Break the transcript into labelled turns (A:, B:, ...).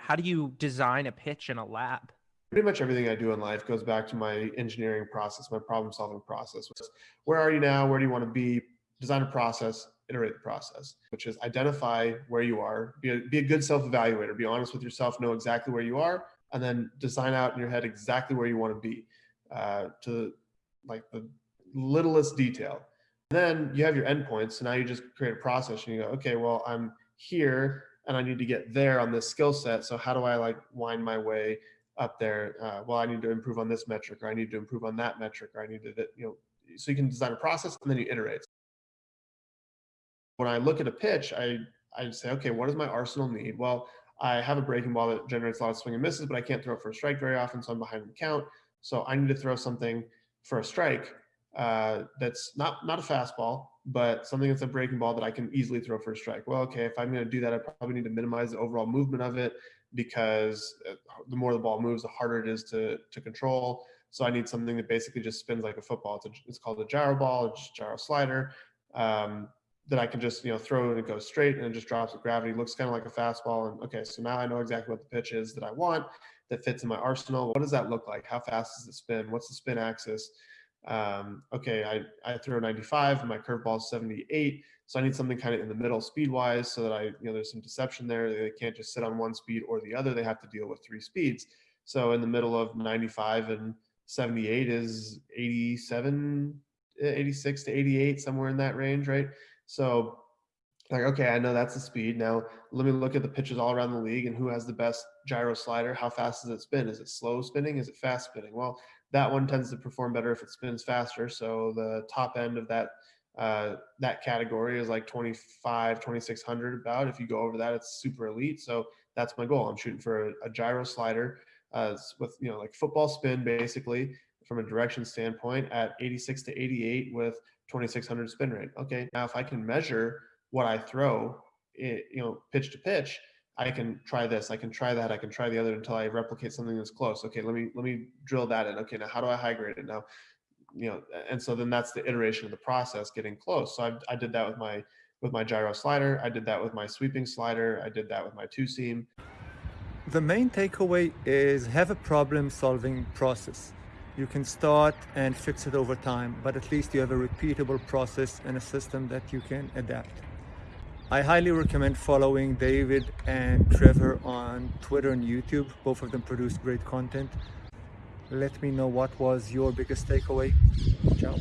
A: how do you design a pitch in a lab?
B: Pretty much everything I do in life goes back to my engineering process, my problem solving process. Where are you now? Where do you want to be? Design a process, iterate the process, which is identify where you are, be a, be a good self evaluator, be honest with yourself, know exactly where you are, and then design out in your head exactly where you want to be uh, to like the littlest detail. Then you have your endpoints. So now you just create a process and you go, okay, well, I'm here and I need to get there on this skill set. So how do I like wind my way up there? Uh, well, I need to improve on this metric, or I need to improve on that metric, or I need to, you know, so you can design a process and then you iterate. When I look at a pitch, I I say, okay, what does my arsenal need? Well, I have a breaking ball that generates a lot of swing and misses, but I can't throw it for a strike very often, so I'm behind the count. So I need to throw something for a strike uh, that's not not a fastball, but something that's a breaking ball that I can easily throw for a strike. Well, okay, if I'm going to do that, I probably need to minimize the overall movement of it because uh, the more the ball moves, the harder it is to to control. So I need something that basically just spins like a football. It's, a, it's called a gyro ball, just gyro slider. Um, that I can just you know throw and it goes straight and it just drops with gravity. Looks kind of like a fastball. And okay, so now I know exactly what the pitch is that I want that fits in my arsenal. What does that look like? How fast does it spin? What's the spin axis? Um, okay, I, I throw 95 and my curveball is 78. So I need something kind of in the middle speed wise so that I, you know, there's some deception there. They can't just sit on one speed or the other. They have to deal with three speeds. So in the middle of 95 and 78 is 87, 86 to 88, somewhere in that range, right? So like, okay, I know that's the speed. Now let me look at the pitches all around the league and who has the best gyro slider. How fast does it spin? Is it slow spinning? Is it fast spinning? Well, that one tends to perform better if it spins faster. So the top end of that uh, that category is like 25, 2600 about. If you go over that, it's super elite. So that's my goal. I'm shooting for a, a gyro slider uh, with, you know, like football spin basically from a direction standpoint at 86 to 88 with 2600 spin rate. Okay. Now if I can measure what I throw, it, you know, pitch to pitch, I can try this, I can try that, I can try the other until I replicate something that's close. Okay, let me let me drill that in. Okay, now how do I high grade it now? You know, and so then that's the iteration of the process getting close. So I, I did that with my with my gyro slider. I did that with my sweeping slider. I did that with my two seam.
C: The main takeaway is have a problem solving process. You can start and fix it over time, but at least you have a repeatable process and a system that you can adapt. I highly recommend following David and Trevor on Twitter and YouTube. Both of them produce great content. Let me know what was your biggest takeaway. Ciao.